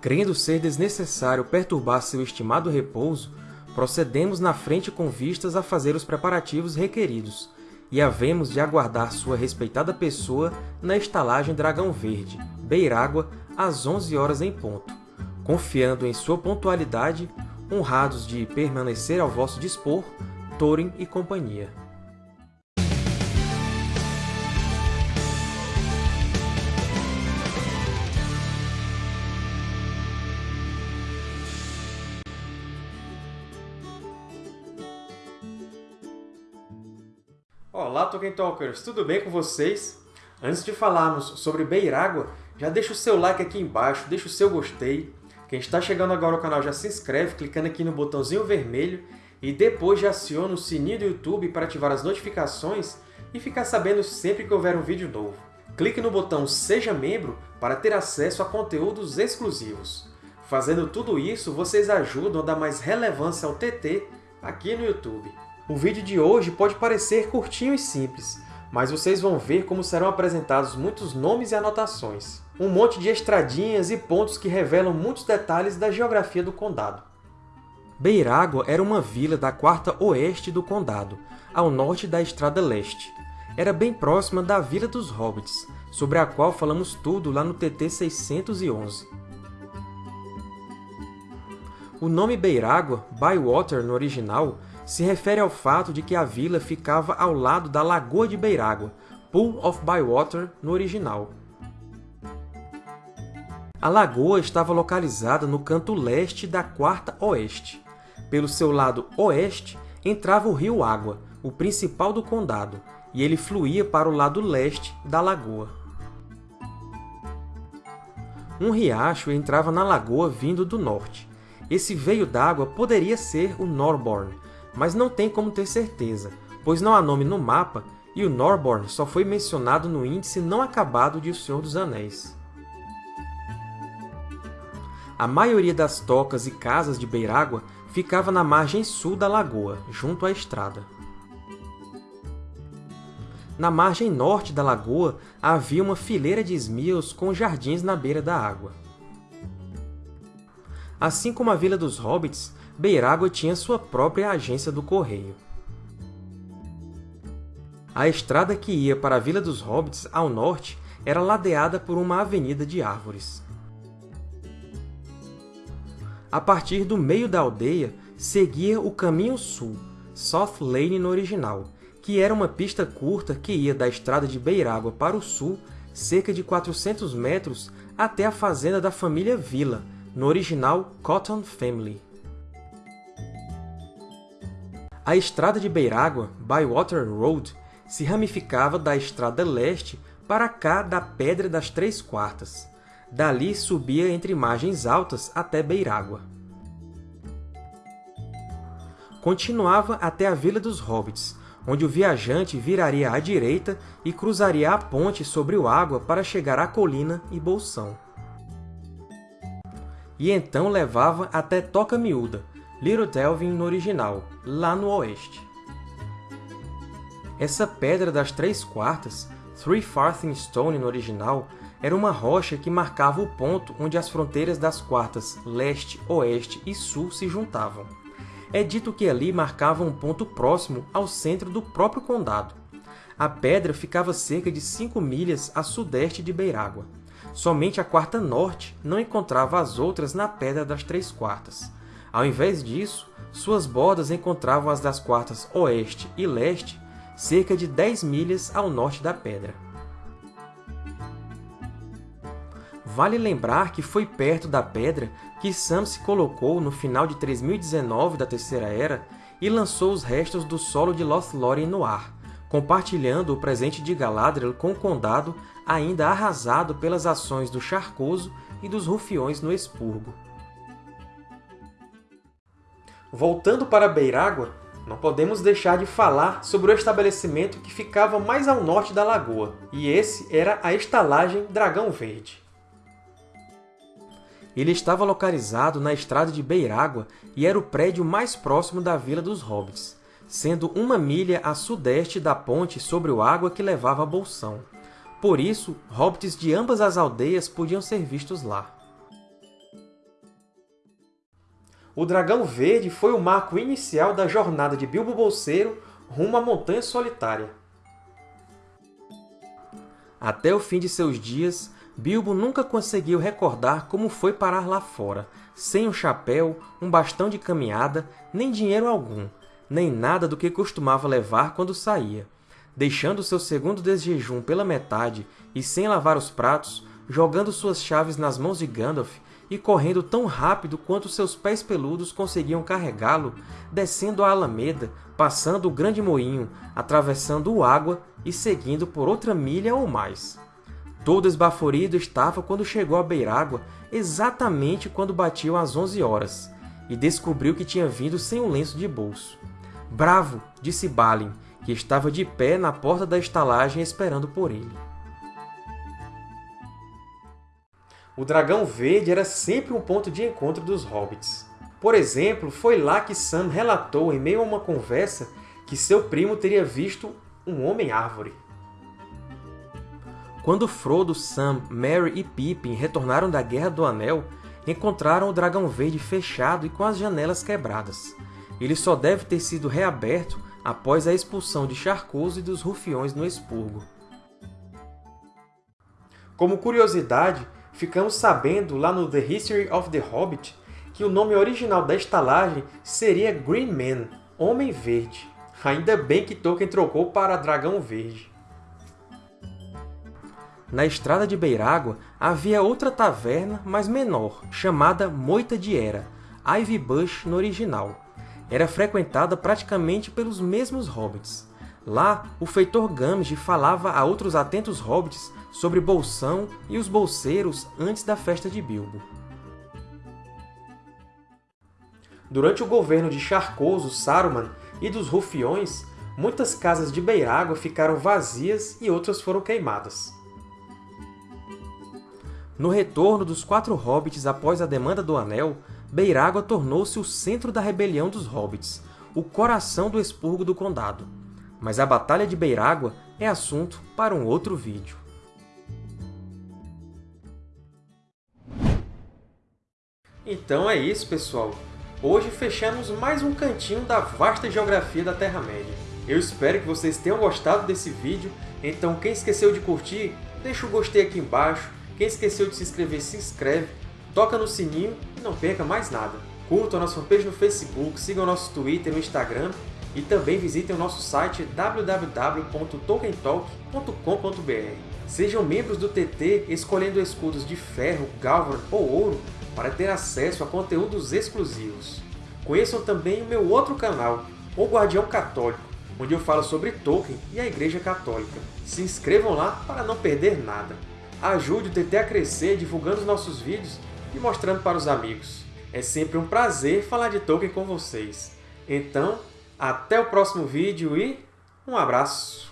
Crendo ser desnecessário perturbar seu estimado repouso, procedemos na frente com vistas a fazer os preparativos requeridos, e havemos de aguardar sua respeitada pessoa na estalagem Dragão Verde, Beirágua, às 11 horas em ponto, confiando em sua pontualidade, honrados de permanecer ao vosso dispor, Thorin e companhia. Olá, Tolkien Talkers! Tudo bem com vocês? Antes de falarmos sobre Beirágua, já deixa o seu like aqui embaixo, deixa o seu gostei. Quem está chegando agora ao canal já se inscreve clicando aqui no botãozinho vermelho e depois já aciona o sininho do YouTube para ativar as notificações e ficar sabendo sempre que houver um vídeo novo. Clique no botão Seja Membro para ter acesso a conteúdos exclusivos. Fazendo tudo isso, vocês ajudam a dar mais relevância ao TT aqui no YouTube. O vídeo de hoje pode parecer curtinho e simples, mas vocês vão ver como serão apresentados muitos nomes e anotações. Um monte de estradinhas e pontos que revelam muitos detalhes da geografia do Condado. Beirágua era uma vila da quarta oeste do Condado, ao norte da Estrada Leste. Era bem próxima da Vila dos Hobbits, sobre a qual falamos tudo lá no TT 611. O nome Beirágua, Bywater no original, se refere ao fato de que a vila ficava ao lado da Lagoa de Beirágua, Pool of Bywater no original. A lagoa estava localizada no canto leste da quarta oeste. Pelo seu lado oeste entrava o rio Água, o principal do condado, e ele fluía para o lado leste da lagoa. Um riacho entrava na lagoa vindo do norte. Esse veio d'água poderia ser o Norborn, mas não tem como ter certeza, pois não há nome no mapa e o Norborn só foi mencionado no índice não acabado de O Senhor dos Anéis. A maioria das tocas e casas de Beirágua ficava na margem sul da lagoa, junto à estrada. Na margem norte da lagoa havia uma fileira de esmios com jardins na beira da água. Assim como a Vila dos Hobbits, Beirágua tinha sua própria agência do correio. A estrada que ia para a Vila dos Hobbits, ao norte, era ladeada por uma avenida de árvores. A partir do meio da aldeia, seguia o Caminho Sul, South Lane no original, que era uma pista curta que ia da estrada de Beirágua para o sul, cerca de 400 metros, até a fazenda da família Villa, no original Cotton Family. A estrada de Beirágua, Bywater Road, se ramificava da estrada leste para cá da Pedra das Três Quartas. Dali subia entre margens altas até Beirágua. Continuava até a Vila dos Hobbits, onde o viajante viraria à direita e cruzaria a ponte sobre o água para chegar à colina e Bolsão. E então levava até Toca Miúda, Little Delvin no original, lá no oeste. Essa Pedra das Três Quartas, Three Farthing Stone no original, era uma rocha que marcava o ponto onde as fronteiras das quartas leste, oeste e sul se juntavam. É dito que ali marcava um ponto próximo ao centro do próprio condado. A pedra ficava cerca de 5 milhas a sudeste de Beirágua. Somente a quarta norte não encontrava as outras na Pedra das Três Quartas. Ao invés disso, suas bordas encontravam as das quartas oeste e leste, cerca de 10 milhas ao norte da Pedra. Vale lembrar que foi perto da Pedra que Sam se colocou no final de 3019 da Terceira Era e lançou os restos do solo de Lothlórien no ar, compartilhando o presente de Galadriel com o Condado ainda arrasado pelas ações do Charcoso e dos Rufiões no Expurgo. Voltando para Beirágua, não podemos deixar de falar sobre o estabelecimento que ficava mais ao norte da lagoa, e esse era a estalagem Dragão Verde. Ele estava localizado na estrada de Beirágua e era o prédio mais próximo da Vila dos Hobbits, sendo uma milha a sudeste da ponte sobre o água que levava a Bolsão. Por isso, hobbits de ambas as aldeias podiam ser vistos lá. O Dragão Verde foi o marco inicial da jornada de Bilbo Bolseiro rumo à Montanha Solitária. Até o fim de seus dias, Bilbo nunca conseguiu recordar como foi parar lá fora, sem um chapéu, um bastão de caminhada, nem dinheiro algum, nem nada do que costumava levar quando saía. Deixando seu segundo desjejum pela metade e sem lavar os pratos, jogando suas chaves nas mãos de Gandalf e correndo tão rápido quanto seus pés peludos conseguiam carregá-lo, descendo a Alameda, passando o Grande Moinho, atravessando o Água e seguindo por outra milha ou mais. Todo esbaforido estava quando chegou à Beirágua, exatamente quando batiam as onze horas, e descobriu que tinha vindo sem um lenço de bolso. Bravo! disse Balin, que estava de pé na porta da estalagem esperando por ele. O Dragão Verde era sempre um ponto de encontro dos hobbits. Por exemplo, foi lá que Sam relatou, em meio a uma conversa, que seu primo teria visto um Homem-Árvore. Quando Frodo, Sam, Merry e Pippin retornaram da Guerra do Anel, encontraram o Dragão Verde fechado e com as janelas quebradas. Ele só deve ter sido reaberto após a expulsão de Charcoso e dos Rufiões no Expurgo. Como curiosidade, ficamos sabendo lá no The History of the Hobbit que o nome original da estalagem seria Green Man, Homem Verde. Ainda bem que Tolkien trocou para Dragão Verde. Na estrada de Beirágua havia outra taverna, mas menor, chamada Moita de Era, Ivy Bush no original. Era frequentada praticamente pelos mesmos hobbits. Lá, o feitor Gamgee falava a outros atentos hobbits sobre Bolsão e os bolseiros antes da festa de Bilbo. Durante o governo de Charcoso, Saruman e dos Rufiões, muitas casas de Beirágua ficaram vazias e outras foram queimadas. No retorno dos quatro hobbits após a demanda do Anel, Beirágua tornou-se o centro da rebelião dos hobbits, o coração do expurgo do Condado. Mas a Batalha de Beirágua é assunto para um outro vídeo. Então é isso, pessoal! Hoje fechamos mais um cantinho da vasta geografia da Terra-média. Eu espero que vocês tenham gostado desse vídeo, então quem esqueceu de curtir, deixa o gostei aqui embaixo, quem esqueceu de se inscrever, se inscreve, toca no sininho e não perca mais nada. Curtam a nossa fanpage no Facebook, sigam nosso Twitter e no Instagram e também visitem o nosso site www.tolkientalk.com.br. Sejam membros do TT escolhendo escudos de ferro, galvan ou ouro para ter acesso a conteúdos exclusivos. Conheçam também o meu outro canal, O Guardião Católico, onde eu falo sobre Tolkien e a Igreja Católica. Se inscrevam lá para não perder nada. Ajude o TT a crescer divulgando os nossos vídeos e mostrando para os amigos. É sempre um prazer falar de Tolkien com vocês. Então, até o próximo vídeo e um abraço!